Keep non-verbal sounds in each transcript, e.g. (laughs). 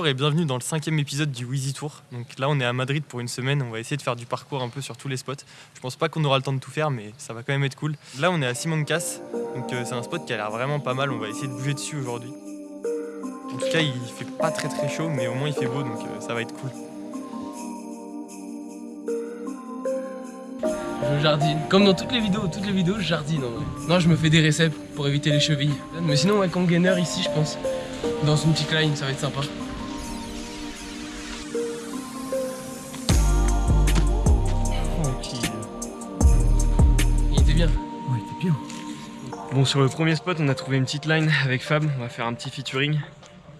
Bonjour et bienvenue dans le cinquième épisode du Wheezy Tour. Donc là, on est à Madrid pour une semaine. On va essayer de faire du parcours un peu sur tous les spots. Je pense pas qu'on aura le temps de tout faire, mais ça va quand même être cool. Là, on est à Simancas. Donc euh, c'est un spot qui a l'air vraiment pas mal. On va essayer de bouger dessus aujourd'hui. En tout cas, il fait pas très très chaud, mais au moins il fait beau, donc euh, ça va être cool. Je jardine. Comme dans toutes les vidéos, toutes les vidéos, je jardine en vrai. Non, je me fais des réceps pour éviter les chevilles. Mais sinon, ouais, gainer ici, je pense. Dans une petite line, ça va être sympa. Sur le premier spot, on a trouvé une petite line avec Fab. On va faire un petit featuring.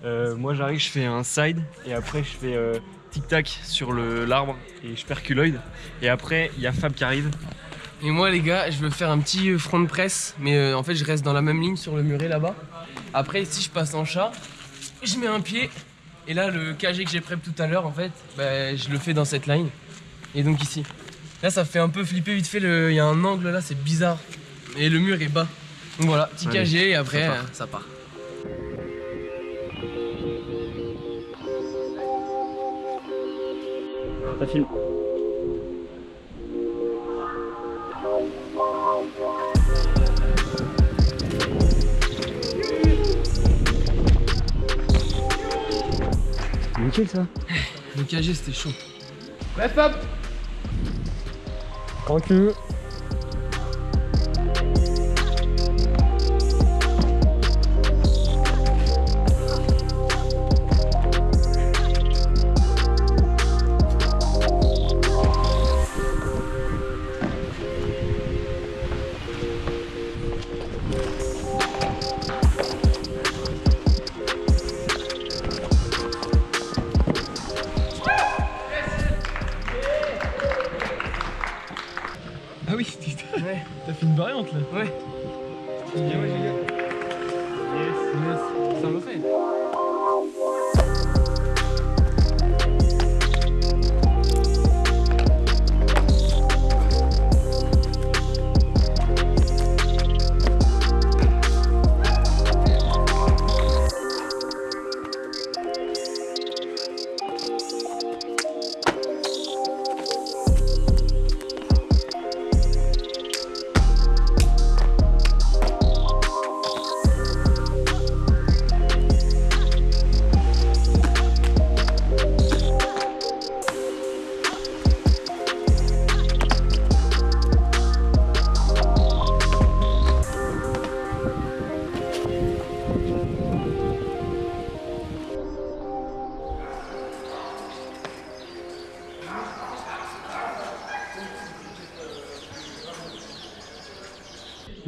Euh, moi, j'arrive, je fais un side et après, je fais euh, tic-tac sur l'arbre et je perculoide. Et après, il y a Fab qui arrive. Et moi, les gars, je veux faire un petit front de presse, mais euh, en fait, je reste dans la même ligne sur le muret là-bas. Après, ici, je passe en chat, je mets un pied, et là, le KG que j'ai prep tout à l'heure, en fait, bah, je le fais dans cette line. Et donc ici. Là, ça fait un peu flipper vite fait, il y a un angle là, c'est bizarre. Et le mur est bas. Voilà, petit KG, et après, ça part. Ça filme. Nickel ça. Le KG c'était chaud. Bref hop Tranquille. Ah variante là Ouais.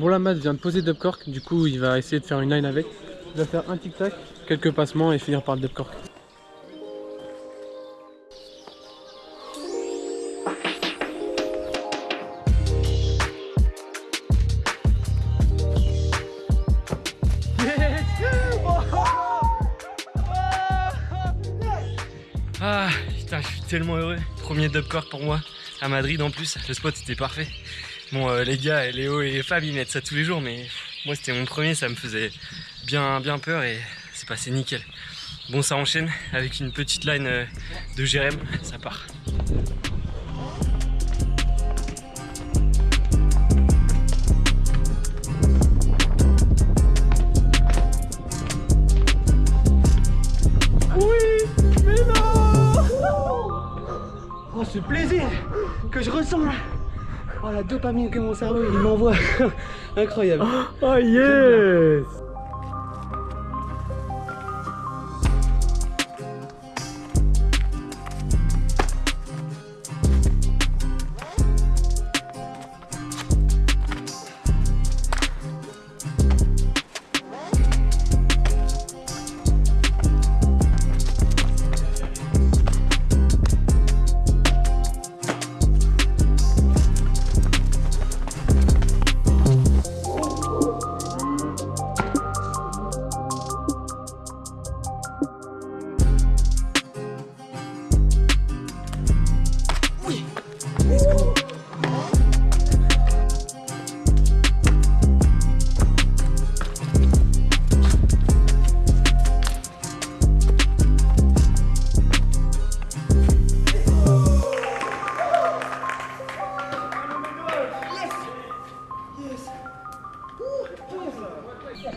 Bon là Matt vient de poser cork, du coup il va essayer de faire une line avec. Il va faire un tic-tac, quelques passements et finir par le cork. Ah putain, je suis tellement heureux. Premier cork pour moi à Madrid en plus. Le spot était parfait. Bon, euh, les gars, Léo et Fab, ils mettent ça tous les jours, mais moi, c'était mon premier, ça me faisait bien, bien peur et c'est passé nickel. Bon, ça enchaîne avec une petite line euh, de Jérém, ça part. Oui, mais non Oh, ce plaisir que je ressens là Oh la dopamine que mon cerveau il m'envoie. (laughs) Incroyable. Oh yes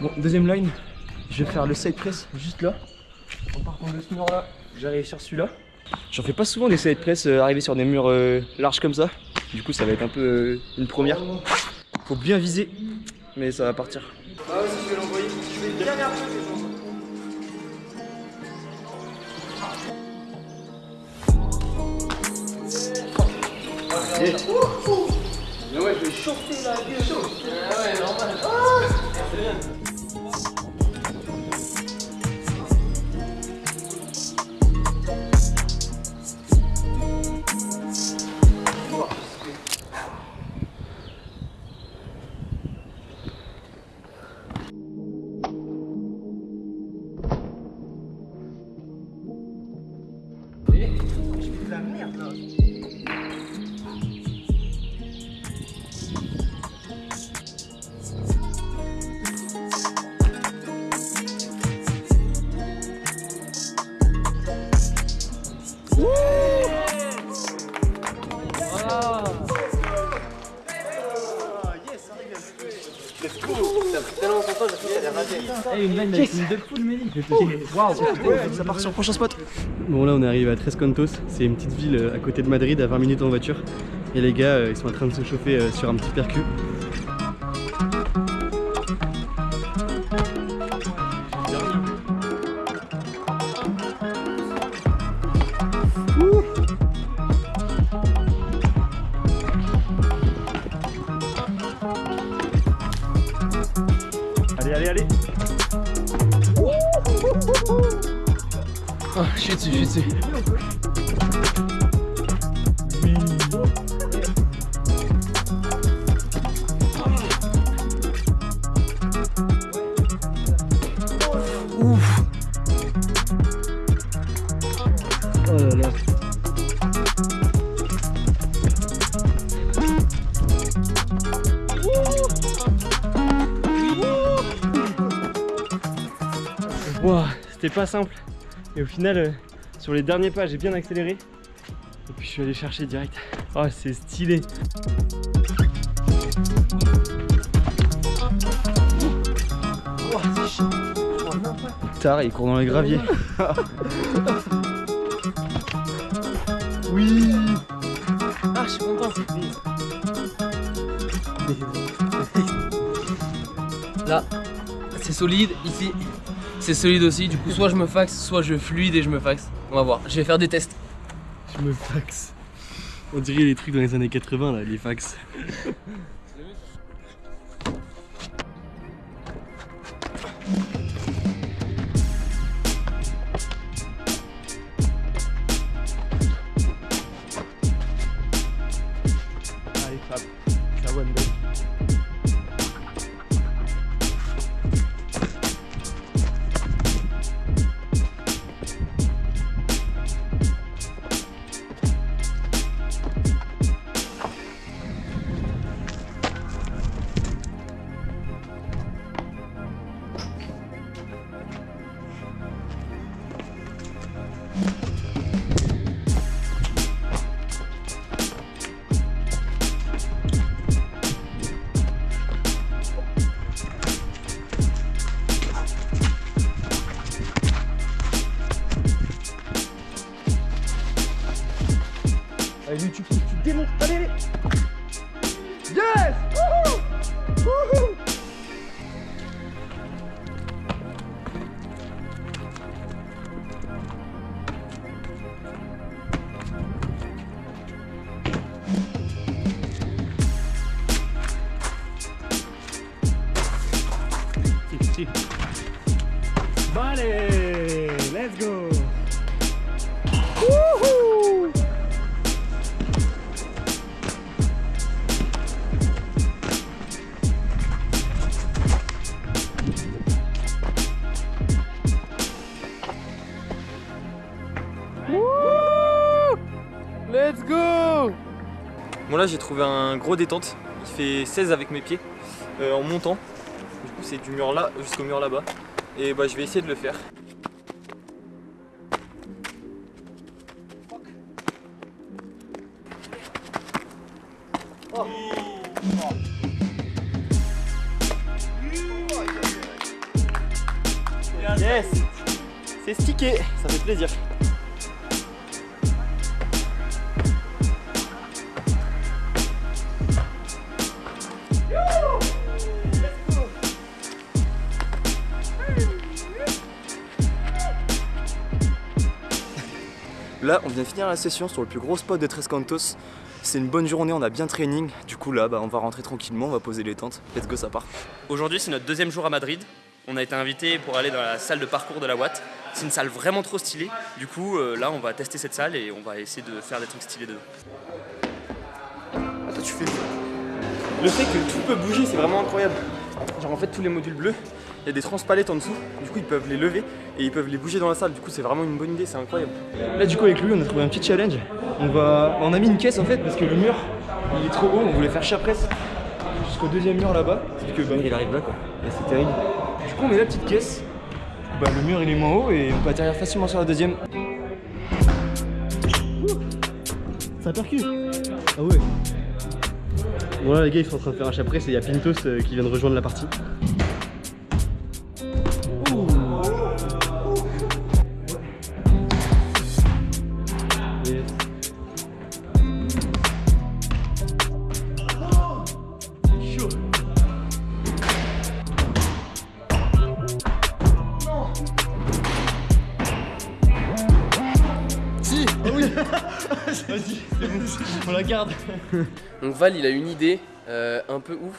Bon, deuxième line, je vais faire le side press juste là. En partant de ce mur là, j'arrive sur celui-là. J'en fais pas souvent des side press euh, arriver sur des murs euh, larges comme ça. Du coup, ça va être un peu euh, une première. Faut bien viser, mais ça va partir. Ah ouais, je vais l'envoyer. Je vais bien Mais ouais, je vais chauffer la gueule. Ah ouais, normal. C'est bien. Ça part sur le prochain spot. Bon là on arrive à Tres Cantos, c'est une petite ville euh, à côté de Madrid à 20 minutes en voiture. Et les gars euh, ils sont en train de se chauffer euh, sur un petit percu. Je. Ouf. Oh là là. Ouah, c'était pas simple. Et au final, euh, sur les derniers pas, j'ai bien accéléré. Et puis je suis allé chercher direct. Oh, c'est stylé. Tard, il court dans les graviers. (laughs) Oui. Ah, je suis content. (laughs) Là, c'est solide. Ici, c'est solide aussi. Du coup, soit je me faxe, soit je fluide et je me faxe. On va voir. Je vais faire des tests. Je me faxe. On dirait les trucs dans les années 80 là, les fax. Let's go Bon là j'ai trouvé un gros détente, il fait 16 avec mes pieds euh, en montant. Du coup c'est du mur là jusqu'au mur là-bas. Et bah je vais essayer de le faire. Là, on vient finir la session sur le plus gros spot de Tres Cantos. C'est une bonne journée, on a bien training. Du coup, là, bah, on va rentrer tranquillement, on va poser les tentes. Let's go, ça part. Aujourd'hui, c'est notre deuxième jour à Madrid. On a été invité pour aller dans la salle de parcours de la Watt. C'est une salle vraiment trop stylée. Du coup, euh, là, on va tester cette salle et on va essayer de faire des trucs stylés dedans. Attends, tu fais. Le fait que tout peut bouger, c'est vraiment incroyable. Genre, en fait, tous les modules bleus, il y a des transpalettes en dessous. Du coup, ils peuvent les lever et ils peuvent les bouger dans la salle. Du coup, c'est vraiment une bonne idée, c'est incroyable. Là, du coup, avec lui, on a trouvé un petit challenge. On, va... on a mis une caisse en fait parce que le mur, il est trop haut. On voulait faire chat presse jusqu'au deuxième mur là-bas. Que bah, il arrive là quoi. Et c'est terrible. Du coup, on met la petite caisse. Bah, le mur il est moins haut et on peut atterrir facilement sur la deuxième. Ça percute Ah ouais Voilà les gars ils sont en train de faire un chat presse et il y a Pintos euh, qui vient de rejoindre la partie. (laughs) Donc Val, il a une idée euh, un peu ouf.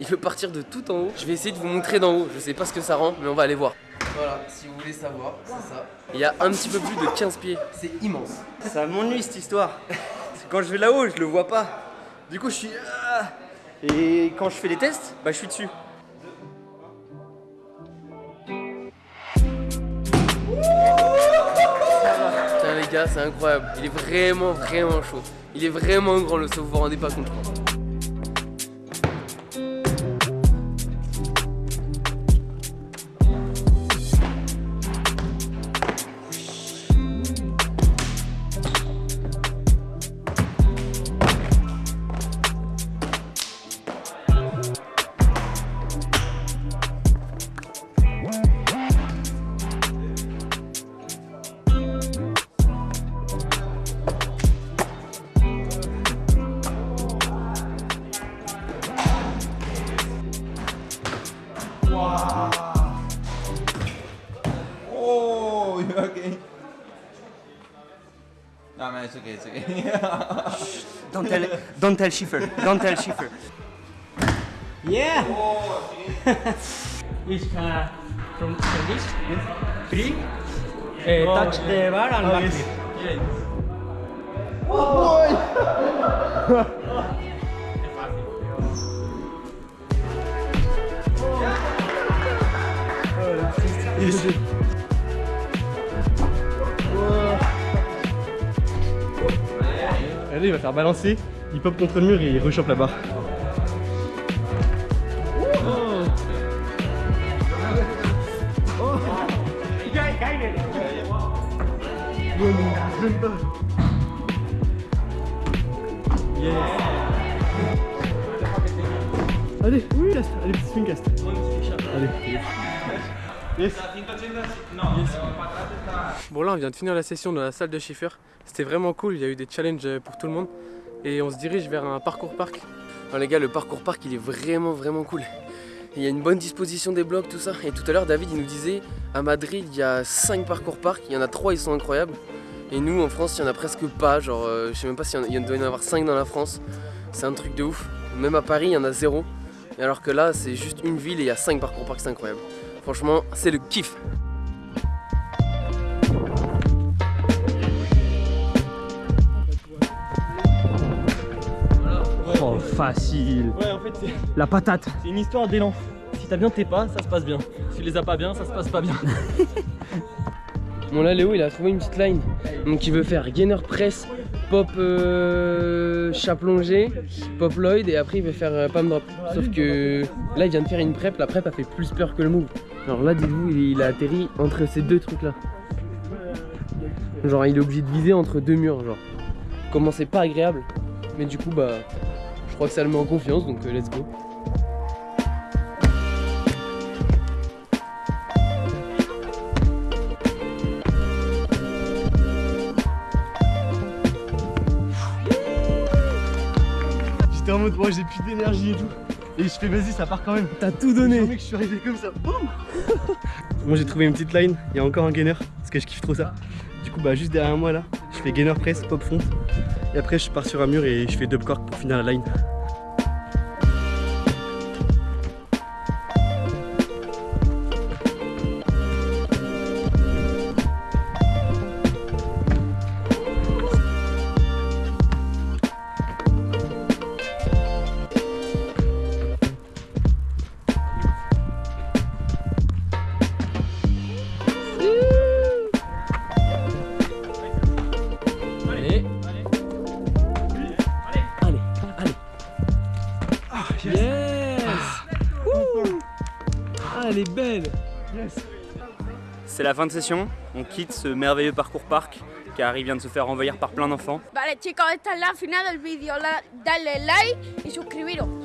Il veut partir de tout en haut. Je vais essayer de vous montrer d'en haut. Je sais pas ce que ça rend, mais on va aller voir. Voilà, si vous voulez savoir, c'est ça. Il y a un petit peu plus de 15 pieds. C'est immense. Ça m'ennuie cette histoire. Quand je vais là-haut, je le vois pas. Du coup, je suis. ah. Et quand je fais les tests, bah je suis dessus. C'est incroyable. Il est vraiment, vraiment chaud. Il est vraiment grand le saut, vous vous rendez pas compte. Oh, you're okay. No, man, it's okay, it's okay. Don't tell, don't tell Schiffer. Don't tell Schiffer. Yeah. Which uh, from Spanish? Three. Uh, touch the bar and back (laughs) Allez, il va faire balancer, il pop contre le mur et il rechoppe la barre. Allez, oui, allez, petit swing cast. Allez. Bon là on vient de finir la session dans la salle de Schiffer. C'était vraiment cool, il y a eu des challenges euh, pour tout le monde. Et on se dirige vers un parcours parc. Alors, les gars, le parcours parc, il est vraiment, vraiment cool. Il y a une bonne disposition des blocs, tout ça. Et tout à l'heure, David, il nous disait, à Madrid, il y a 5 parcours parc. Il y en a 3, ils sont incroyables. Et nous, en France, il y en a presque pas. Genre, euh, je sais même pas s'il doit y en avoir 5 dans la France. C'est un truc de ouf. Même à Paris, il y en a 0. Et alors que là, c'est juste une ville et il y a 5 parcours parc, c'est incroyable. Franchement, c'est le kiff. Oh, facile. Ouais, en fait, c'est La patate. c'est une histoire d'élan. Si t'as bien tes pas, ça se passe bien. Si tu les as pas bien, ça se passe pas bien. (laughs) Bon là Léo il a trouvé une petite line donc il veut faire gainer press, pop euh, chat plongé, pop Lloyd et après il veut faire euh, palm drop. Sauf que là il vient de faire une prep, la prep a fait plus peur que le move. Alors là, dites-vous, il, a atterri entre ces deux trucs-là. Genre, il est obligé de viser entre deux murs, genre. Comment c'est pas agréable. Mais du coup, bah, je crois que ça le met en confiance, donc euh, let's go. J'étais en mode, moi j'ai plus d'énergie et tout. Et je fais, vas-y, ça part quand même. T'as tout donné. que je suis arrivé comme ça. Boum (laughs) moi j'ai trouvé une petite line, il y a encore un gainer, parce que je kiffe trop ça. Du coup, bah juste derrière moi là, je fais gainer press, pop front. Et après, je pars sur un mur et je fais dub cork pour finir la line. Yes Wouh Ah, elle est belle C'est la fin de session, on quitte ce merveilleux parcours parc car il vient de se faire envahir par plein d'enfants. Vale chicos, esta es la final del vídeo. Dale like y suscribiros.